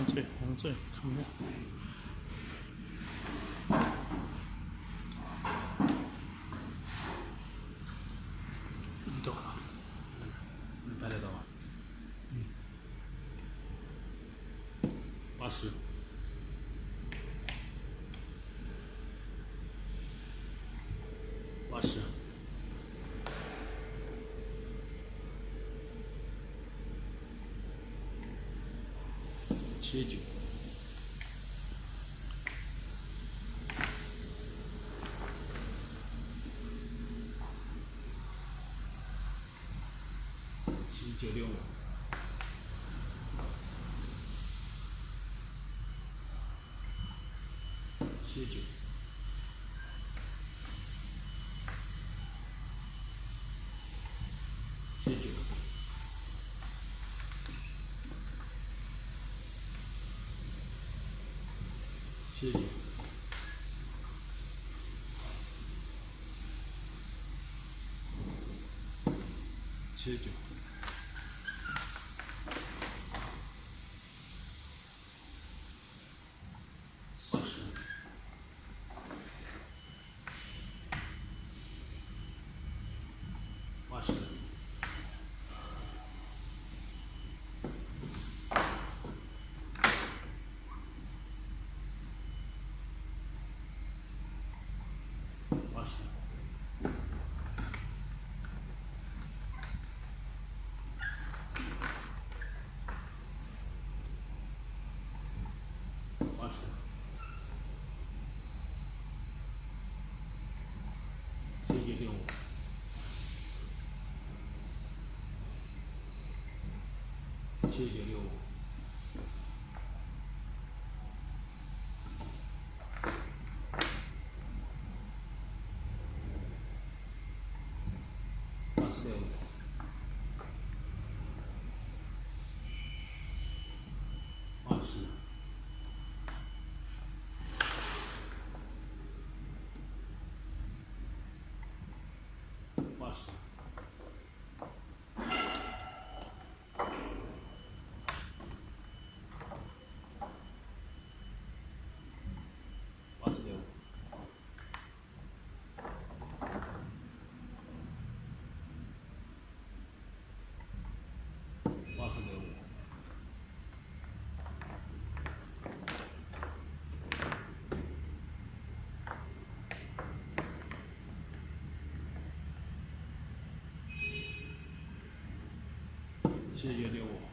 红嘴，红嘴，看不见。走了，能拍得到吗？嗯，八十，八十。七九，七九六。五，七九，七九。谢谢。谢谢。八十。八十。八十，七九六五，七九六五。八十，八十六，八十六。谢谢六五。